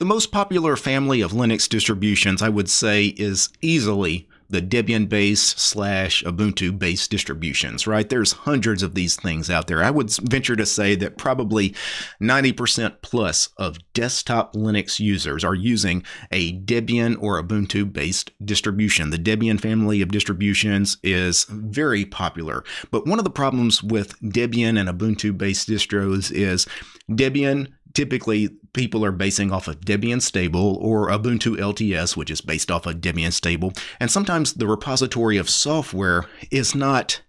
The most popular family of Linux distributions, I would say, is easily the Debian based slash Ubuntu based distributions, right? There's hundreds of these things out there. I would venture to say that probably 90% plus of desktop Linux users are using a Debian or Ubuntu based distribution. The Debian family of distributions is very popular. But one of the problems with Debian and Ubuntu based distros is Debian typically people are basing off of Debian stable or Ubuntu LTS, which is based off of Debian stable. And sometimes the repository of software is not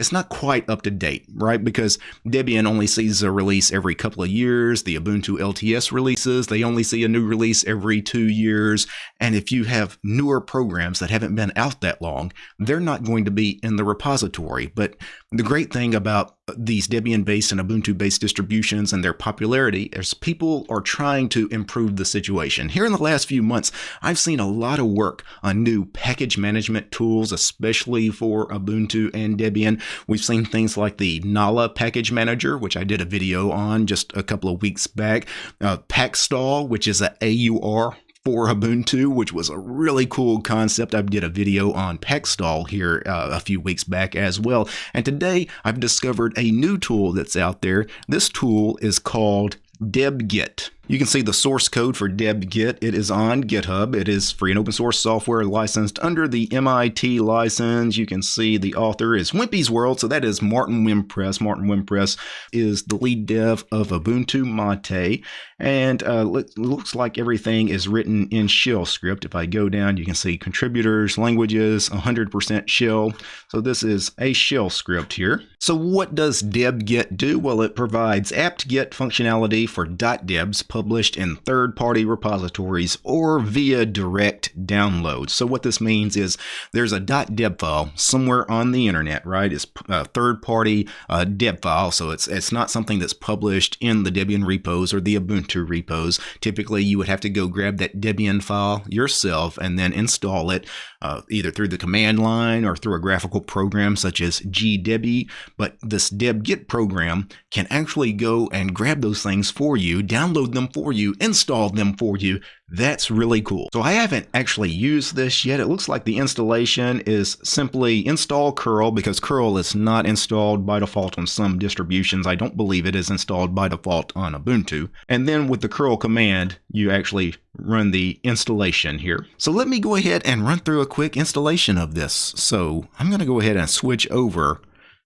it's not quite up to date, right? Because Debian only sees a release every couple of years. The Ubuntu LTS releases, they only see a new release every two years. And if you have newer programs that haven't been out that long, they're not going to be in the repository. But the great thing about these Debian based and Ubuntu based distributions and their popularity as people are trying to improve the situation. Here in the last few months, I've seen a lot of work on new package management tools, especially for Ubuntu and Debian. We've seen things like the Nala package manager, which I did a video on just a couple of weeks back, uh, Pacstall, which is a AUR for Ubuntu, which was a really cool concept. I did a video on Pacstall here uh, a few weeks back as well. And today I've discovered a new tool that's out there. This tool is called deb-get. You can see the source code for deb-get. It is on GitHub. It is free and open source software licensed under the MIT license. You can see the author is Wimpy's World, so that is Martin Wimpress. Martin Wimpress is the lead dev of Ubuntu Mate, and uh, looks like everything is written in shell script. If I go down, you can see contributors, languages, 100% shell. So this is a shell script here. So what does deb-get do? Well, it provides apt-get functionality for .debs published in third-party repositories or via direct download. So what this means is there's a .deb file somewhere on the internet, right? It's a third-party uh, deb file, so it's it's not something that's published in the Debian repos or the Ubuntu repos. Typically, you would have to go grab that Debian file yourself and then install it uh, either through the command line or through a graphical program such as gdebi. But this deb-get program can actually go and grab those things for you, download them for you, installed them for you. That's really cool. So I haven't actually used this yet. It looks like the installation is simply install curl because curl is not installed by default on some distributions. I don't believe it is installed by default on Ubuntu. And then with the curl command, you actually run the installation here. So let me go ahead and run through a quick installation of this. So I'm going to go ahead and switch over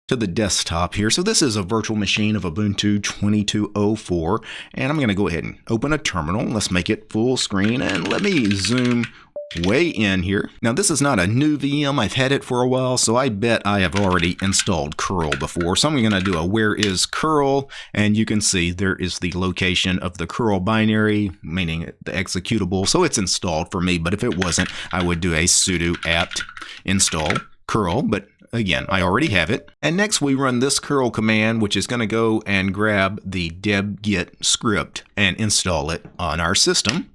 to the desktop here. So this is a virtual machine of Ubuntu 2204 and I'm going to go ahead and open a terminal. Let's make it full screen and let me zoom way in here. Now this is not a new VM, I've had it for a while, so I bet I have already installed curl before. So I'm going to do a where is curl, and you can see there is the location of the curl binary, meaning the executable, so it's installed for me, but if it wasn't, I would do a sudo apt install curl, but Again, I already have it. And next we run this curl command, which is going to go and grab the deb-get script and install it on our system.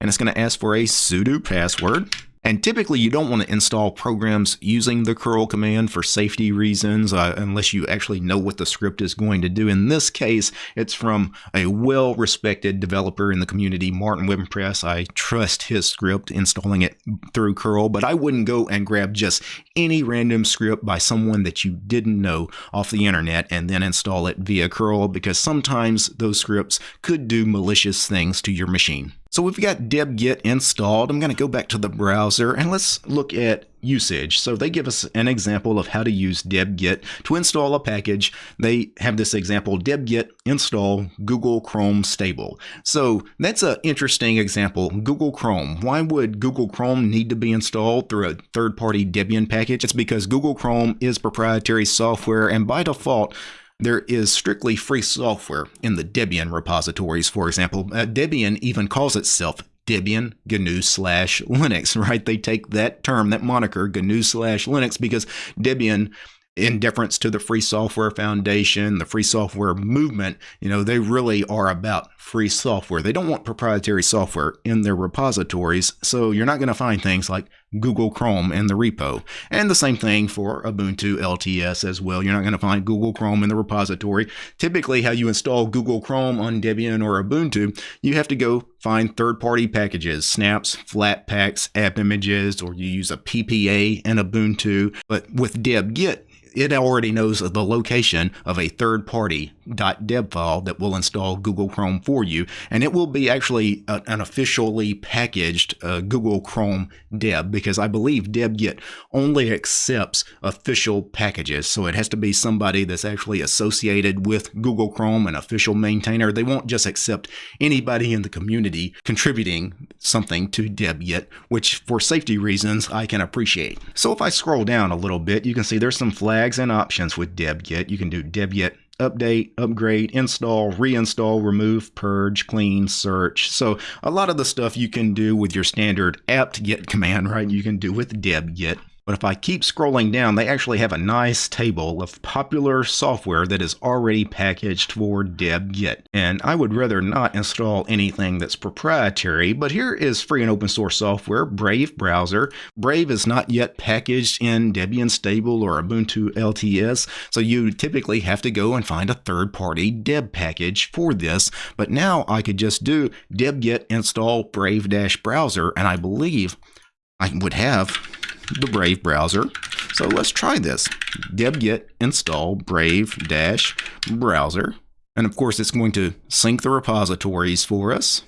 And it's going to ask for a sudo password. And typically you don't want to install programs using the curl command for safety reasons uh, unless you actually know what the script is going to do. In this case, it's from a well-respected developer in the community, Martin Wimpress. I trust his script, installing it through curl, but I wouldn't go and grab just any random script by someone that you didn't know off the internet and then install it via curl because sometimes those scripts could do malicious things to your machine. So we've got deb-get installed. I'm going to go back to the browser and let's look at usage. So they give us an example of how to use deb-get to install a package. They have this example, deb-get install Google Chrome stable. So that's an interesting example. Google Chrome. Why would Google Chrome need to be installed through a third-party Debian package? It's because Google Chrome is proprietary software and by default, there is strictly free software in the Debian repositories, for example. Uh, Debian even calls itself Debian GNU slash Linux, right? They take that term, that moniker, GNU slash Linux, because Debian in deference to the Free Software Foundation, the Free Software Movement, you know, they really are about free software. They don't want proprietary software in their repositories, so you're not going to find things like Google Chrome in the repo. And the same thing for Ubuntu LTS as well. You're not going to find Google Chrome in the repository. Typically, how you install Google Chrome on Debian or Ubuntu, you have to go find third-party packages, snaps, flatpaks, app images, or you use a PPA in Ubuntu. But with deb-get, it already knows the location of a third party .deb file that will install Google Chrome for you, and it will be actually an officially packaged uh, Google Chrome deb because I believe deb-get only accepts official packages, so it has to be somebody that's actually associated with Google Chrome, an official maintainer. They won't just accept anybody in the community contributing something to deb-get, which for safety reasons I can appreciate. So if I scroll down a little bit, you can see there's some flags and options with deb-get. You can do deb-get update, upgrade, install, reinstall, remove, purge, clean, search. So a lot of the stuff you can do with your standard apt-get command, right? You can do with deb-get. But if I keep scrolling down, they actually have a nice table of popular software that is already packaged for deb-get. And I would rather not install anything that's proprietary, but here is free and open source software, Brave Browser. Brave is not yet packaged in Debian Stable or Ubuntu LTS, so you typically have to go and find a third-party deb package for this. But now I could just do deb-get install brave-browser, and I believe I would have the Brave browser. So let's try this. deb-get install brave-browser. And of course, it's going to sync the repositories for us.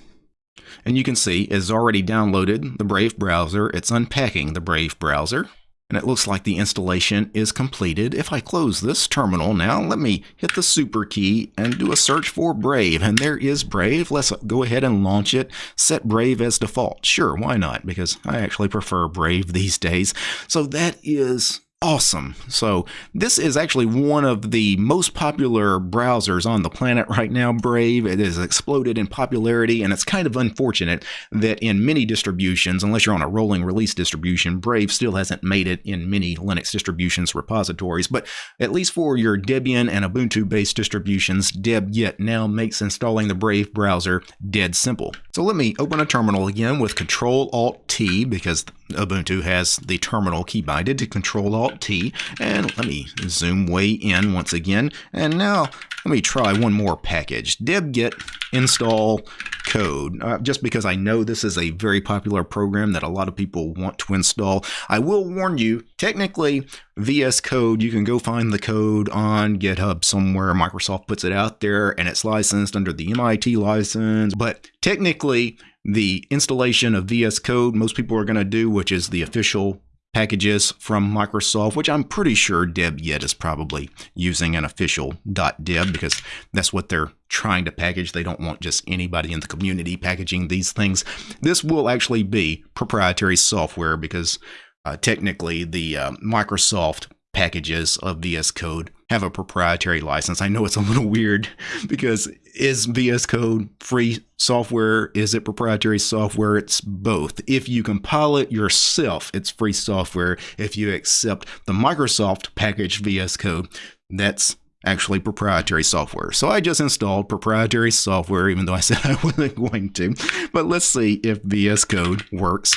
And you can see it's already downloaded the Brave browser. It's unpacking the Brave browser and it looks like the installation is completed. If I close this terminal now, let me hit the super key and do a search for Brave, and there is Brave. Let's go ahead and launch it. Set Brave as default. Sure, why not? Because I actually prefer Brave these days. So that is awesome. So this is actually one of the most popular browsers on the planet right now, Brave. It has exploded in popularity, and it's kind of unfortunate that in many distributions, unless you're on a rolling release distribution, Brave still hasn't made it in many Linux distributions repositories. But at least for your Debian and Ubuntu-based distributions, deb-get now makes installing the Brave browser dead simple. So let me open a terminal again with Control-Alt-T because Ubuntu has the terminal key binded to Control Alt T. And let me zoom way in once again. And now let me try one more package. deb-get install code. Uh, just because I know this is a very popular program that a lot of people want to install. I will warn you, technically, VS Code, you can go find the code on GitHub somewhere. Microsoft puts it out there and it's licensed under the MIT license. But technically, the installation of VS Code most people are going to do, which is the official packages from Microsoft, which I'm pretty sure deb-get is probably using an official .deb because that's what they're trying to package. They don't want just anybody in the community packaging these things. This will actually be proprietary software because uh, technically the uh, Microsoft packages of VS Code have a proprietary license. I know it's a little weird because is VS Code free software? Is it proprietary software? It's both. If you compile it yourself, it's free software. If you accept the Microsoft package VS Code, that's actually proprietary software. So I just installed proprietary software, even though I said I wasn't going to. But let's see if VS Code works.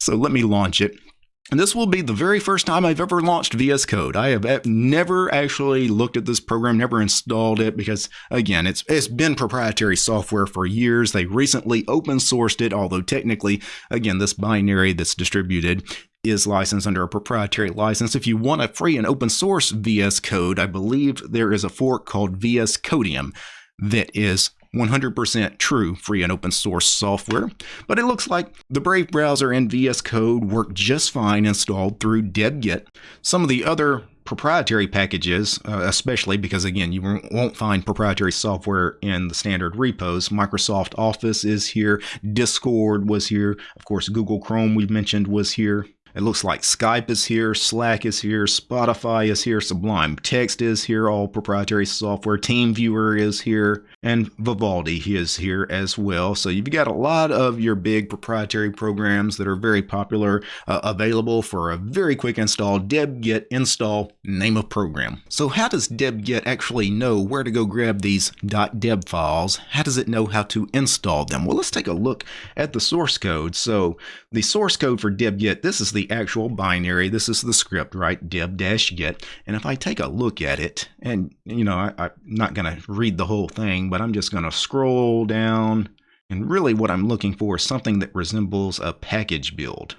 So let me launch it. And this will be the very first time I've ever launched VS Code. I have eh, never actually looked at this program, never installed it because again, it's it's been proprietary software for years. They recently open sourced it, although technically, again, this binary that's distributed is licensed under a proprietary license. If you want a free and open source VS Code, I believe there is a fork called VS Codium that is 100% true free and open source software, but it looks like the Brave browser and VS Code work just fine installed through deb-get. Some of the other proprietary packages, uh, especially because again, you won't find proprietary software in the standard repos. Microsoft Office is here, Discord was here, of course, Google Chrome we've mentioned was here. It looks like Skype is here, Slack is here, Spotify is here, Sublime Text is here, all proprietary software, TeamViewer is here, and Vivaldi is here as well. So you've got a lot of your big proprietary programs that are very popular uh, available for a very quick install. deb-get install name of program. So how does deb-get actually know where to go grab these .deb files? How does it know how to install them? Well, let's take a look at the source code. So the source code for deb-get, this is the actual binary. This is the script, right? deb-get. And if I take a look at it, and you know, I, I'm not going to read the whole thing, but I'm just going to scroll down. And really what I'm looking for is something that resembles a package build.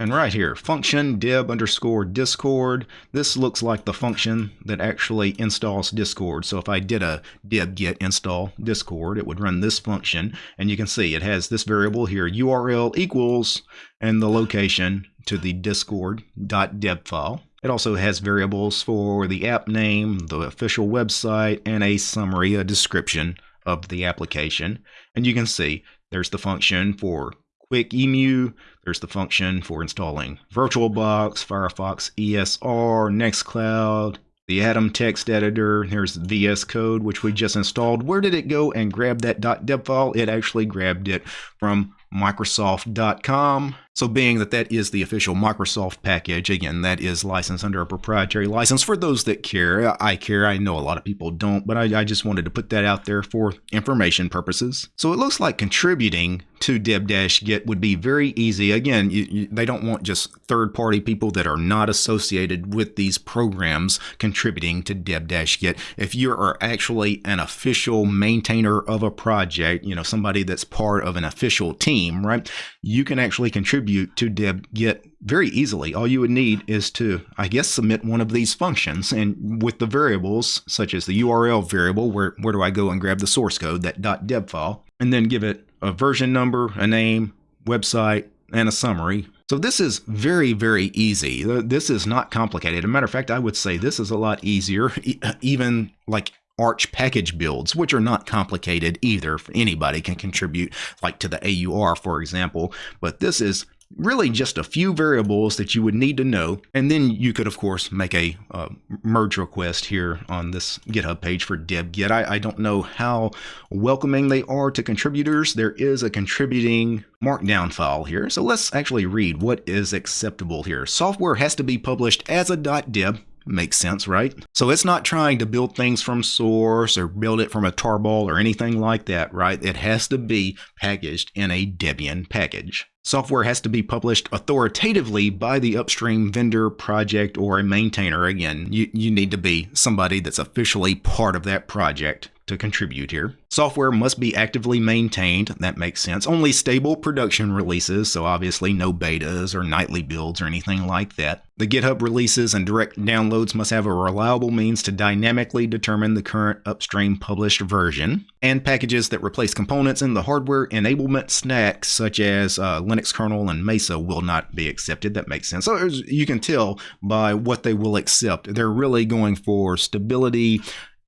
And right here, function deb underscore discord. This looks like the function that actually installs discord. So if I did a deb get install discord, it would run this function. And you can see it has this variable here, URL equals, and the location to the discord.deb file. It also has variables for the app name, the official website, and a summary, a description of the application. And you can see there's the function for Quickemu. There's the function for installing VirtualBox, Firefox ESR, Nextcloud, the Atom text editor. Here's VS Code, which we just installed. Where did it go and grab that .deb file? It actually grabbed it from Microsoft.com. So being that that is the official Microsoft package, again, that is licensed under a proprietary license for those that care. I care. I know a lot of people don't, but I, I just wanted to put that out there for information purposes. So it looks like contributing to deb-get would be very easy. Again, you, you, they don't want just third-party people that are not associated with these programs contributing to deb-get. If you are actually an official maintainer of a project, you know, somebody that's part of an official team, right, you can actually contribute to deb-get very easily. All you would need is to, I guess, submit one of these functions. And with the variables, such as the URL variable, where, where do I go and grab the source code, that .deb file, and then give it a version number, a name, website, and a summary. So this is very, very easy. Uh, this is not complicated. As a matter of fact, I would say this is a lot easier, even like Arch package builds, which are not complicated either. Anybody can contribute, like to the AUR, for example. But this is really just a few variables that you would need to know. And then you could, of course, make a uh, merge request here on this GitHub page for deb-get. I, I don't know how welcoming they are to contributors. There is a contributing markdown file here. So let's actually read what is acceptable here. Software has to be published as a .deb Makes sense, right? So it's not trying to build things from source or build it from a tarball or anything like that, right? It has to be packaged in a Debian package. Software has to be published authoritatively by the upstream vendor, project, or a maintainer. Again, you, you need to be somebody that's officially part of that project to contribute here. Software must be actively maintained. That makes sense. Only stable production releases, so obviously no betas or nightly builds or anything like that. The GitHub releases and direct downloads must have a reliable means to dynamically determine the current upstream published version. And packages that replace components in the hardware enablement stack, such as uh, Linux kernel and Mesa, will not be accepted. That makes sense. So you can tell by what they will accept. They're really going for stability,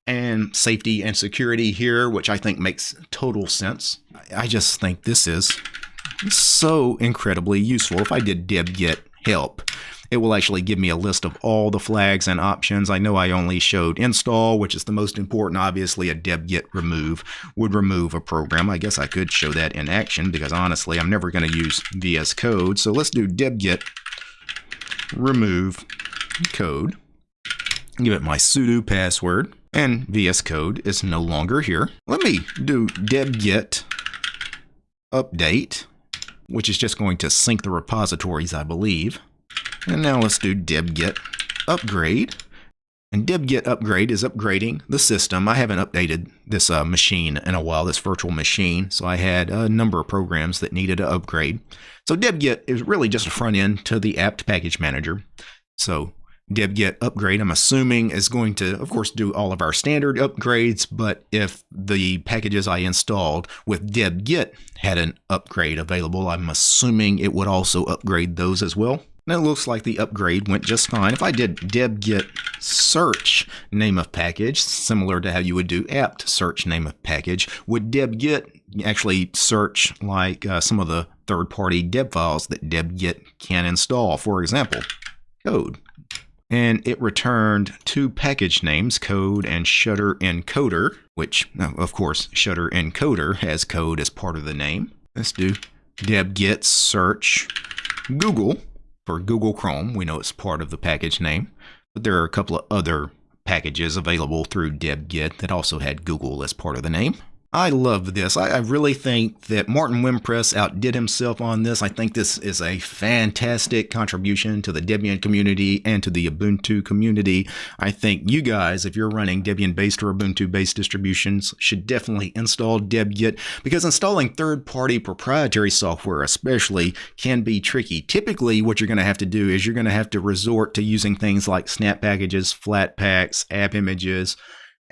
and safety and security here, which I think makes total sense. I just think this is so incredibly useful. If I did deb-get help, it will actually give me a list of all the flags and options. I know I only showed install, which is the most important. Obviously, a deb-get remove would remove a program. I guess I could show that in action because honestly, I'm never going to use VS Code. So let's do deb-get remove code. Give it my sudo password and VS Code is no longer here. Let me do deb-get update, which is just going to sync the repositories, I believe. And now let's do deb-get upgrade. And deb-get upgrade is upgrading the system. I haven't updated this uh, machine in a while, this virtual machine, so I had a number of programs that needed to upgrade. So deb-get is really just a front end to the apt package manager. So deb-get upgrade, I'm assuming, is going to, of course, do all of our standard upgrades, but if the packages I installed with deb-get had an upgrade available, I'm assuming it would also upgrade those as well. Now it looks like the upgrade went just fine. If I did deb-get search name of package, similar to how you would do apt search name of package, would deb-get actually search like uh, some of the third-party deb files that deb-get can install. For example, code. And it returned two package names, code and shutter encoder, which, of course, shutter encoder has code as part of the name. Let's do deb-get search Google for Google Chrome. We know it's part of the package name, but there are a couple of other packages available through deb-get that also had Google as part of the name. I love this. I, I, really think that Martin Wimpress outdid himself on this. I think this is a fantastic contribution to the Debian community and to the Ubuntu community. I think you guys, if you're running Debian-based or Ubuntu-based distributions, should definitely install deb-get because installing third-party proprietary software especially can be tricky. Typically, what you're going to have to do is you're going to have to resort to using things like snap packages, flatpaks, app images,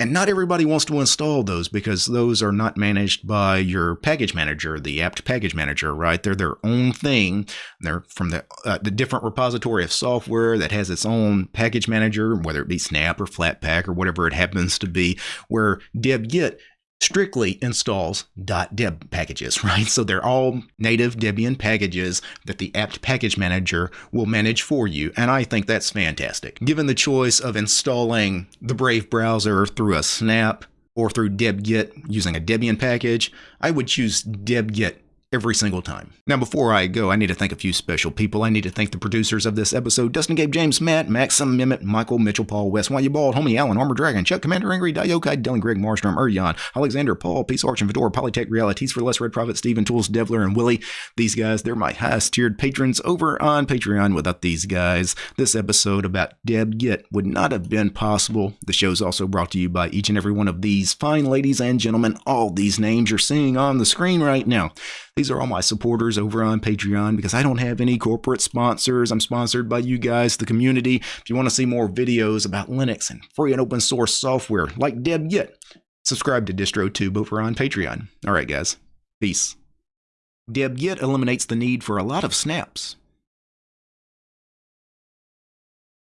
and not everybody wants to install those because those are not managed by your package manager, the apt package manager, right? They're their own thing. They're from the, uh, the different repository of software that has its own package manager, whether it be Snap or Flatpak or whatever it happens to be, where Deb deb-get strictly installs .deb packages, right? So they're all native Debian packages that the apt package manager will manage for you, and I think that's fantastic. Given the choice of installing the Brave browser through a snap or through deb-get using a Debian package, I would choose deb-get every single time. Now, before I go, I need to thank a few special people. I need to thank the producers of this episode Dustin, Gabe, James, Matt, Maxim, Mimit, Michael, Mitchell, Paul, West, Why You Bald, Homie, Allen, Armor Dragon, Chuck, Commander Angry, Diokai, Dylan, Greg, Marstrom, Urjan, Alexander, Paul, Peace, Arch, and Fedora, Polytech, Realities for Less, Red Prophet, Steven, Tools, Devler, and Willie. These guys, they're my highest tiered patrons over on Patreon. Without these guys, this episode about deb-get would not have been possible. The show is also brought to you by each and every one of these fine ladies and gentlemen. All these names you're seeing on the screen right now. These are all my supporters over on Patreon because I don't have any corporate sponsors. I'm sponsored by you guys, the community. If you want to see more videos about Linux and free and open source software like deb-get, subscribe to DistroTube over on Patreon. All right, guys. Peace. deb-get eliminates the need for a lot of snaps.